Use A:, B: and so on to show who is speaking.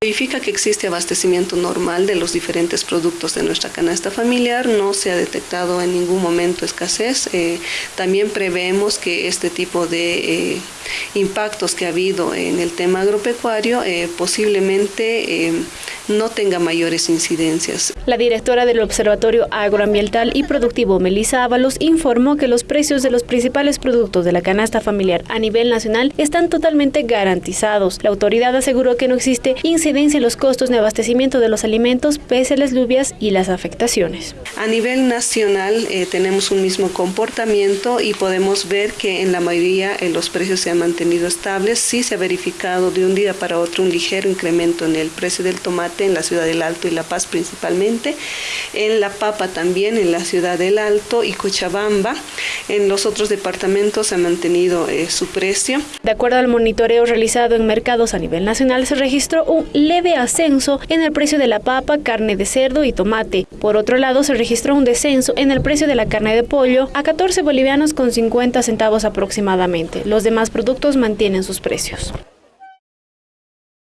A: Verifica que existe abastecimiento normal de los diferentes productos de nuestra canasta familiar, no se ha detectado en ningún momento escasez. Eh, también prevemos que este tipo de eh, impactos que ha habido en el tema agropecuario eh, posiblemente no tenga mayores incidencias.
B: La directora del Observatorio Agroambiental y Productivo, Melissa Ábalos, informó que los precios de los principales productos de la canasta familiar a nivel nacional están totalmente garantizados. La autoridad aseguró que no existe incidencia en los costos de abastecimiento de los alimentos pese a las lluvias y las afectaciones.
A: A nivel nacional eh, tenemos un mismo comportamiento y podemos ver que en la mayoría eh, los precios se han mantenido estables. Sí se ha verificado de un día para otro un ligero incremento en el precio del tomate en la ciudad del Alto y La Paz principalmente, en La Papa también, en la ciudad del Alto y Cochabamba. En los otros departamentos se ha mantenido eh, su precio.
B: De acuerdo al monitoreo realizado en mercados a nivel nacional, se registró un leve ascenso en el precio de la papa, carne de cerdo y tomate. Por otro lado, se registró un descenso en el precio de la carne de pollo a 14 bolivianos con 50 centavos aproximadamente. Los demás productos mantienen sus precios.